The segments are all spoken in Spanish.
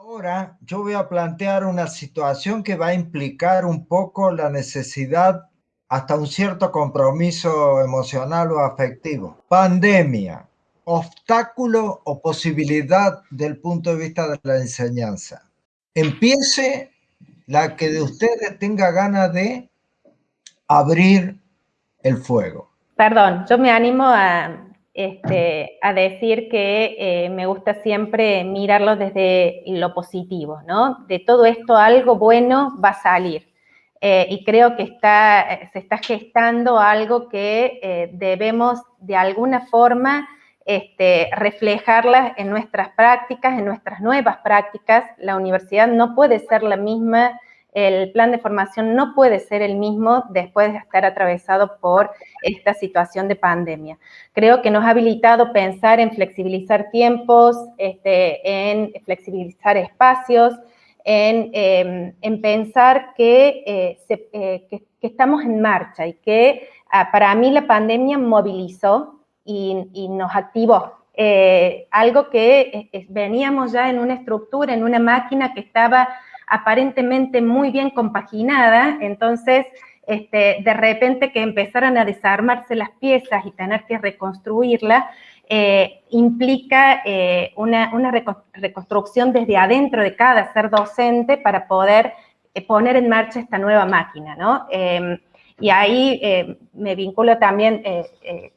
Ahora yo voy a plantear una situación que va a implicar un poco la necesidad hasta un cierto compromiso emocional o afectivo. Pandemia, obstáculo o posibilidad del punto de vista de la enseñanza. Empiece la que de ustedes tenga ganas de abrir el fuego. Perdón, yo me animo a, este, a decir que eh, me gusta siempre mirarlo desde lo positivo, ¿no? De todo esto algo bueno va a salir. Eh, y creo que está, se está gestando algo que eh, debemos de alguna forma este, reflejarlas en nuestras prácticas, en nuestras nuevas prácticas. La universidad no puede ser la misma el plan de formación no puede ser el mismo después de estar atravesado por esta situación de pandemia. Creo que nos ha habilitado pensar en flexibilizar tiempos, este, en flexibilizar espacios, en, em, pensar eh, eh, que, estamos en marcha y que ah, para mí la pandemia movilizó y, nos activó. Eh, algo que veníamos ya en una estructura, en una máquina que estaba aparentemente muy bien compaginada, entonces este, de repente que empezaran a desarmarse las piezas y tener que reconstruirla, eh, implica eh, una, reconstrucción desde adentro de cada ser docente para poder eh, poner en marcha esta nueva máquina, ¿no? Em, y ahí me vinculo también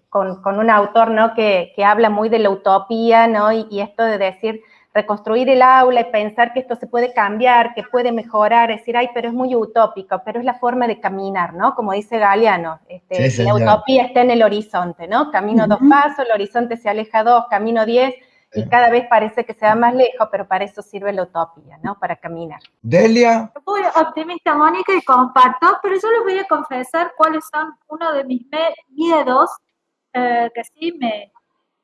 con, un autor, ¿no? Que, habla muy de la utopía, ¿no? y esto de decir, reconstruir el aula y pensar que esto se puede cambiar, que puede mejorar, decir, ay, pero es muy utópico, pero es la forma de caminar, ¿no? Como dice Galeano, este, la utopía está en el horizonte, ¿no? Camino dos pasos, el horizonte se aleja dos, camino diez, y cada vez parece que se va más lejos, pero para eso sirve la utopía, ¿no? Para caminar. Delia. Muy optimista, Mónica, y comparto, pero yo les voy a confesar cuáles son uno de mis miedos eh, que sí me,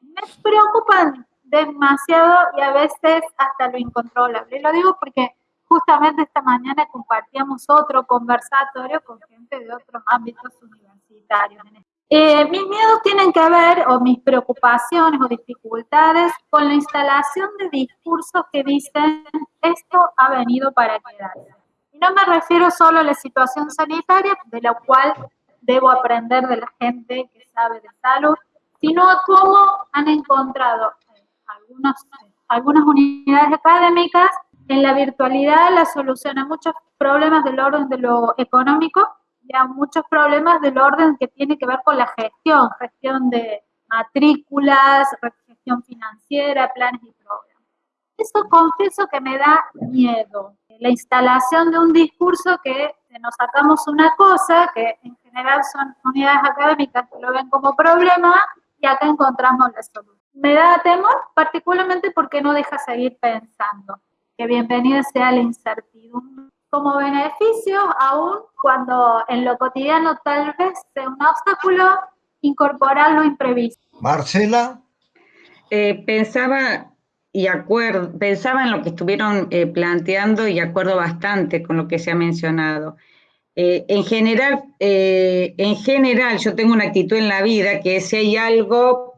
me preocupan demasiado y a veces hasta lo incontrolable. Lo digo porque justamente esta mañana compartíamos otro conversatorio con gente de otros ámbitos universitarios. Eh, mis miedos tienen que ver, o mis preocupaciones o dificultades, con la instalación de discursos que dicen esto ha venido para quedarse. Y no me refiero solo a la situación sanitaria, de la cual debo aprender de la gente que sabe de salud, sino a cómo han encontrado algunas unidades académicas, en la virtualidad la solución a muchos problemas del orden de lo económico y a muchos problemas del orden que tiene que ver con la gestión, gestión de matrículas, gestión financiera, planes y programas. Eso confieso que me da miedo. La instalación de un discurso que nos sacamos una cosa, que en general son unidades académicas que lo ven como problema, y acá encontramos la solución me da temor, particularmente porque no deja seguir pensando que bienvenida sea la incertidumbre como beneficio, aún cuando en lo cotidiano tal vez sea un obstáculo, incorporar lo imprevisto. Marcela. Eh, pensaba y acuerdo, pensaba en lo que estuvieron eh, planteando y acuerdo bastante con lo que se ha mencionado. Eh, en, general, en general, yo tengo una actitud en la vida que si hay algo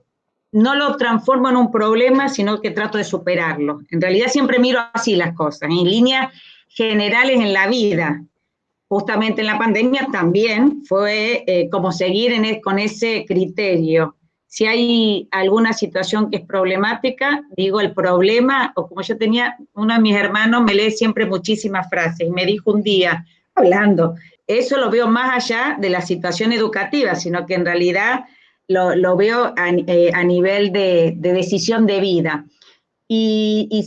no lo transformo en un problema, sino que trato de superarlo. En realidad siempre miro así las cosas, en líneas generales en la vida. Justamente en la pandemia también fue eh, como seguir con ese criterio. Si hay alguna situación que es problemática, digo el problema, o como yo tenía, uno de mis hermanos me lee siempre muchísimas frases y me dijo un día, hablando, eso lo veo más allá de la situación educativa, sino que en realidad lo, veo eh, a, nivel de, decisión de vida. Y,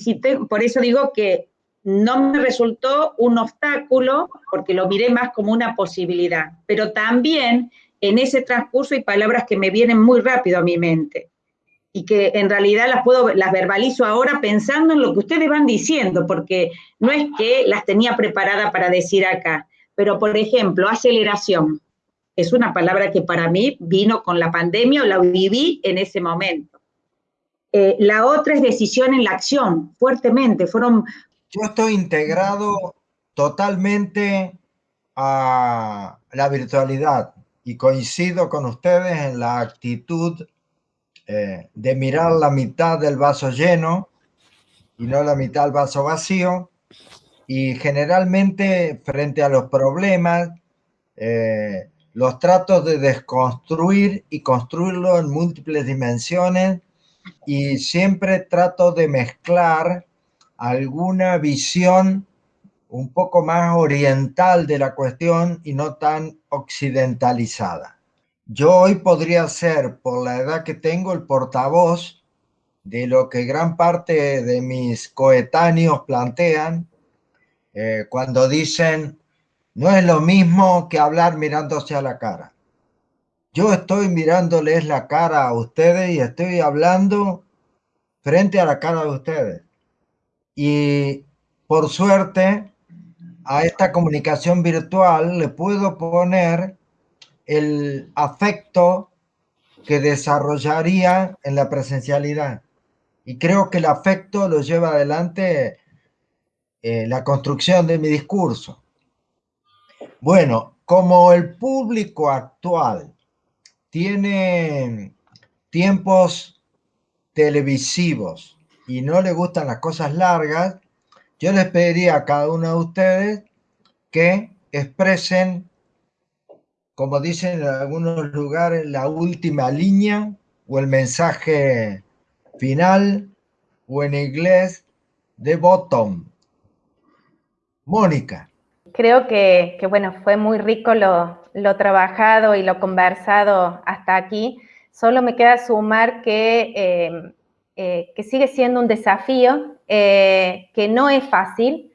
por eso digo que no me resultó un obstáculo, porque lo miré más como una posibilidad, pero también en ese transcurso hay palabras que me vienen muy rápido a mi mente y que en realidad las puedo, las verbalizo ahora pensando en lo que ustedes van diciendo, porque no es que las tenía preparada para decir acá, pero por ejemplo, aceleración es una palabra que para mí vino con la pandemia o la viví en ese momento. Eh, la otra es decisión en la acción, fuertemente. Fueron. Yo estoy integrado totalmente a la virtualidad y coincido con ustedes en la actitud eh, de mirar la mitad del vaso lleno y no la mitad al vaso vacío. Y generalmente frente a los problemas, eh, los trato de desconstruir y construirlo en múltiples dimensiones y siempre trato de mezclar alguna visión un poco más oriental de la cuestión y no tan occidentalizada. Yo hoy podría ser, por la edad que tengo, el portavoz de lo que gran parte de mis coetáneos plantean eh, cuando dicen no es lo mismo que hablar mirándose a la cara. Yo estoy mirándoles la cara a ustedes y estoy hablando frente a la cara de ustedes. Y por suerte, a esta comunicación virtual le puedo poner el afecto que desarrollaría en la presencialidad. Y creo que el afecto lo lleva adelante eh, la construcción de mi discurso. Bueno, como el público actual tiene tiempos televisivos y no le gustan las cosas largas, yo les pediría a cada uno de ustedes que expresen, como dicen en algunos lugares, la última línea o el mensaje final o en inglés de bottom. Mónica. Creo que, bueno, fue muy rico lo, trabajado y lo conversado hasta aquí. Solo me queda sumar que, em, eh, que sigue siendo un desafío, eh, que no es fácil,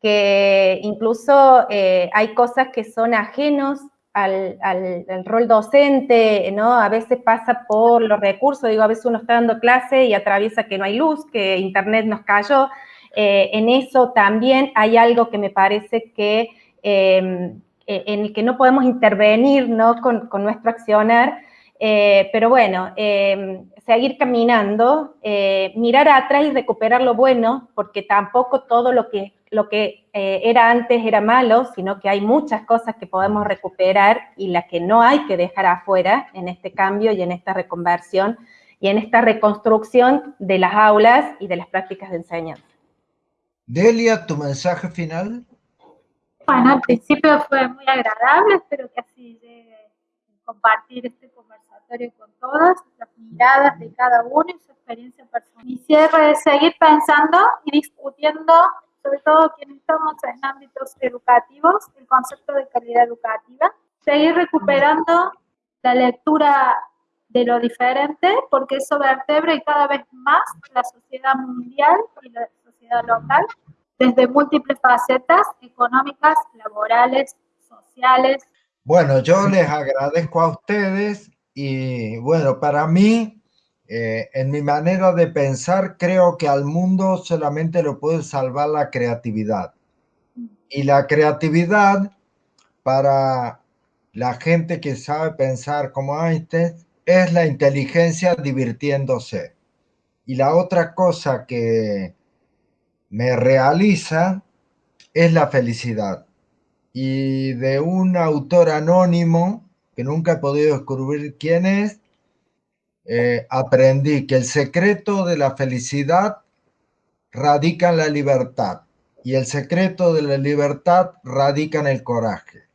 que incluso eh, hay cosas que son ajenos al, rol docente, ¿no? A veces pasa por los recursos, digo, a veces uno está dando clase y atraviesa que no hay luz, que internet nos cayó. Eh, en eso también hay algo que me parece que em, e, en el que no podemos intervenir, ¿no? Con, nuestro accionar, eh, pero bueno, em, seguir caminando, eh, mirar atrás y recuperar lo bueno, porque tampoco todo lo que lo que eh, era antes era malo, sino que hay muchas cosas que podemos recuperar y las que no hay que dejar afuera en este cambio y en esta reconversión y en esta reconstrucción de las aulas y de las prácticas de enseñanza. Delia, tu mensaje final. Bueno, al principio fue muy agradable, espero que así llegue compartir este conversatorio con todas, las miradas de cada uno y su experiencia personal. Mi cierre es seguir pensando y discutiendo sobre todo quienes estamos en ámbitos educativos, el concepto de calidad educativa, seguir recuperando la lectura de lo diferente, porque eso vertebra y cada vez más la sociedad mundial y la sociedad local, desde múltiples facetas económicas, laborales, sociales. Bueno, yo les agradezco a ustedes y bueno, para mí eh, en mi manera de pensar, creo que al mundo solamente lo puede salvar la creatividad. Y la creatividad, para la gente que sabe pensar como Einstein, es la inteligencia divirtiéndose. Y la otra cosa que me realiza es la felicidad. Y de un autor anónimo, que nunca he podido descubrir quién es, eh, aprendí que el secreto de la felicidad radica en la libertad y el secreto de la libertad radica en el coraje.